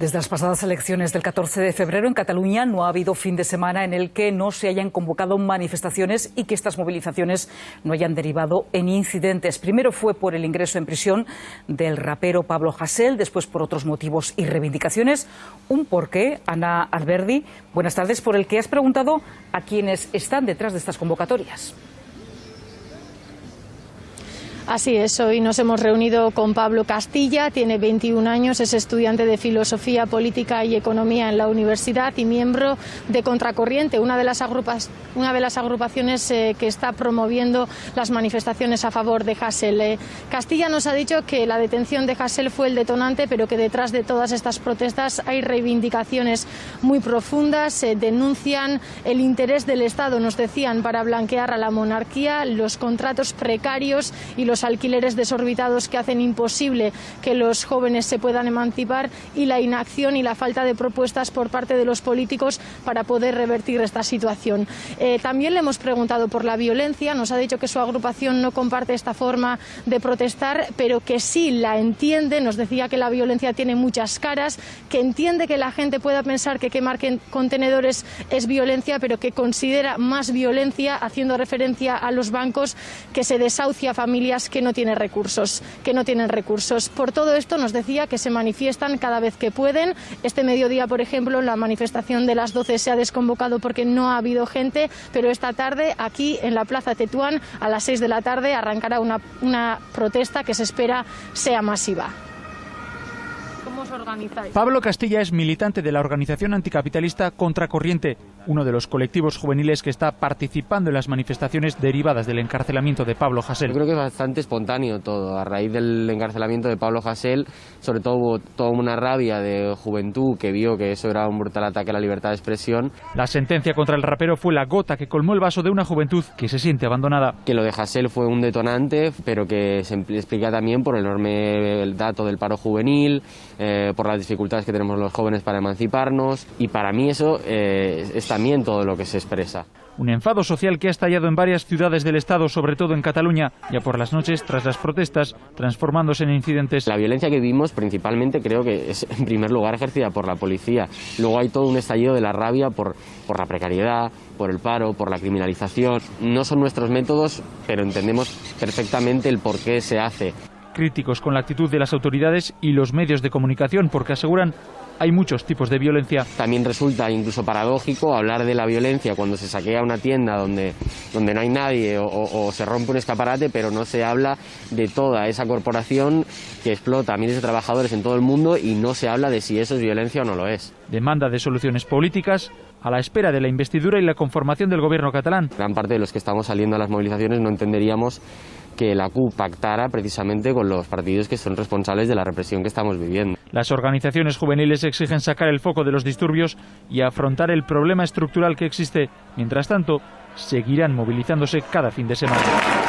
Desde las pasadas elecciones del 14 de febrero en Cataluña no ha habido fin de semana en el que no se hayan convocado manifestaciones y que estas movilizaciones no hayan derivado en incidentes. Primero fue por el ingreso en prisión del rapero Pablo Hasél, después por otros motivos y reivindicaciones. Un porqué, Ana Alberdi, buenas tardes, por el que has preguntado a quienes están detrás de estas convocatorias. Así es, hoy nos hemos reunido con Pablo Castilla, tiene 21 años, es estudiante de Filosofía, Política y Economía en la universidad y miembro de Contracorriente, una de las, una de las agrupaciones eh, que está promoviendo las manifestaciones a favor de Hassel. Eh, Castilla nos ha dicho que la detención de Hassel fue el detonante, pero que detrás de todas estas protestas hay reivindicaciones muy profundas, se denuncian el interés del Estado, nos decían, para blanquear a la monarquía, los contratos precarios y los los alquileres desorbitados que hacen imposible que los jóvenes se puedan emancipar y la inacción y la falta de propuestas por parte de los políticos para poder revertir esta situación. Eh, también le hemos preguntado por la violencia, nos ha dicho que su agrupación no comparte esta forma de protestar, pero que sí la entiende, nos decía que la violencia tiene muchas caras, que entiende que la gente pueda pensar que quemar contenedores es violencia, pero que considera más violencia, haciendo referencia a los bancos, que se desahucia familias que no tienen recursos, que no tienen recursos. Por todo esto nos decía que se manifiestan cada vez que pueden. Este mediodía, por ejemplo, la manifestación de las 12 se ha desconvocado porque no ha habido gente, pero esta tarde aquí en la Plaza Tetuán a las 6 de la tarde arrancará una, una protesta que se espera sea masiva. ¿Cómo os organizáis? Pablo Castilla es militante de la organización anticapitalista Contracorriente uno de los colectivos juveniles que está participando en las manifestaciones derivadas del encarcelamiento de Pablo Hasél. Yo creo que es bastante espontáneo todo. A raíz del encarcelamiento de Pablo Hasél, sobre todo hubo toda una rabia de juventud que vio que eso era un brutal ataque a la libertad de expresión. La sentencia contra el rapero fue la gota que colmó el vaso de una juventud que se siente abandonada. Que lo de Hasél fue un detonante, pero que se explica también por el enorme dato del paro juvenil, eh, por las dificultades que tenemos los jóvenes para emanciparnos. Y para mí eso eh, está también todo lo que se expresa. Un enfado social que ha estallado en varias ciudades del Estado, sobre todo en Cataluña, ya por las noches tras las protestas, transformándose en incidentes. La violencia que vimos principalmente creo que es en primer lugar ejercida por la policía. Luego hay todo un estallido de la rabia por, por la precariedad, por el paro, por la criminalización. No son nuestros métodos, pero entendemos perfectamente el por qué se hace. Críticos con la actitud de las autoridades y los medios de comunicación porque aseguran hay muchos tipos de violencia. También resulta incluso paradójico hablar de la violencia cuando se saquea una tienda donde, donde no hay nadie o, se rompe un escaparate, pero no se habla de toda esa corporación que explota a miles de trabajadores en todo el mundo y no se habla de si eso es violencia o no lo es. Demanda de soluciones políticas a la espera de la investidura y la conformación del gobierno catalán. Gran parte de los que estamos saliendo a las movilizaciones no entenderíamos que la CUP pactara precisamente con los partidos que son responsables de la represión que estamos viviendo. Las organizaciones juveniles exigen sacar el foco de los disturbios y afrontar el problema estructural que existe. Mientras tanto, seguirán movilizándose cada fin de semana.